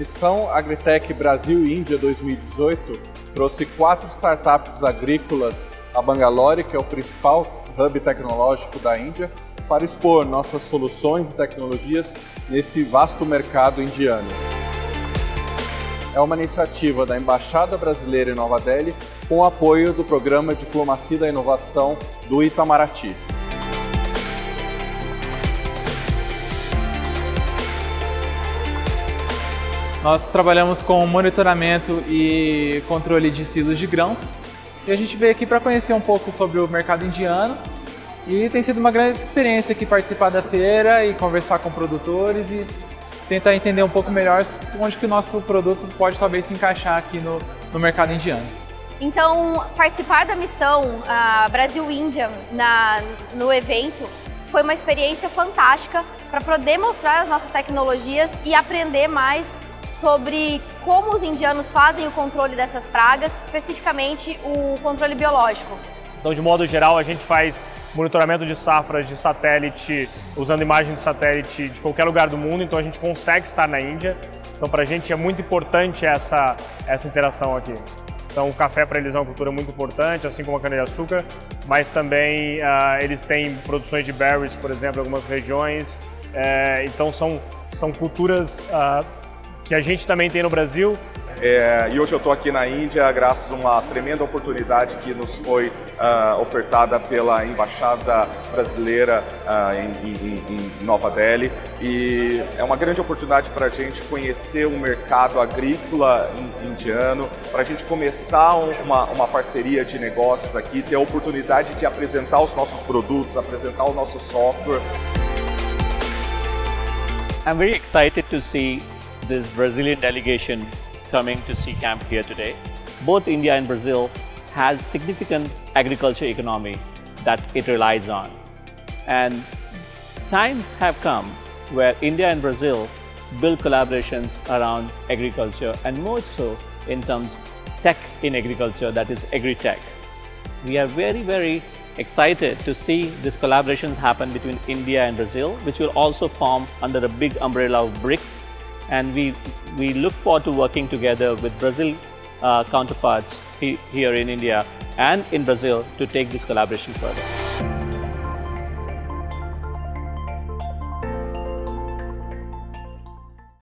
Missão Agritech Brasil e Índia 2018 trouxe quatro startups agrícolas a Bangalore, que é o principal hub tecnológico da Índia, para expor nossas soluções e tecnologias nesse vasto mercado indiano. É uma iniciativa da Embaixada Brasileira em Nova Delhi com o apoio do Programa Diplomacia da Inovação do Itamaraty. Nós trabalhamos com monitoramento e controle de silos de grãos e a gente veio aqui para conhecer um pouco sobre o mercado indiano e tem sido uma grande experiência aqui participar da feira e conversar com produtores e tentar entender um pouco melhor onde que o nosso produto pode talvez se encaixar aqui no, no mercado indiano. Então, participar da missão Brasil-Índia no evento foi uma experiência fantástica para poder mostrar as nossas tecnologias e aprender mais sobre como os indianos fazem o controle dessas pragas, especificamente o controle biológico. Então, de modo geral, a gente faz monitoramento de safras de satélite, usando imagens de satélite de qualquer lugar do mundo, então a gente consegue estar na Índia. Então, para a gente é muito importante essa, essa interação aqui. Então, o café para eles é uma cultura muito importante, assim como a cana-de-açúcar, mas também uh, eles têm produções de berries, por exemplo, em algumas regiões. Uh, então, são, são culturas uh, que a gente também tem no Brasil. É, e hoje eu estou aqui na Índia graças a uma tremenda oportunidade que nos foi uh, ofertada pela Embaixada Brasileira uh, em, em, em, Nova Delhi e é uma grande oportunidade para a gente conhecer o mercado agrícola indiano, para a gente começar uma, uma parceria de negócios aqui, ter a oportunidade de apresentar os nossos produtos, apresentar o nosso software. I'm very excited to see this Brazilian delegation coming to see camp here today. Both India and Brazil has significant agriculture economy that it relies on. And times have come where India and Brazil build collaborations around agriculture and more so in terms tech in agriculture, that is agri-tech. We are very, very excited to see these collaborations happen between India and Brazil, which will also form under a big umbrella of BRICS, and we, we look forward to working together with Brazil uh, counterparts he, here in India and in Brazil to take this collaboration further.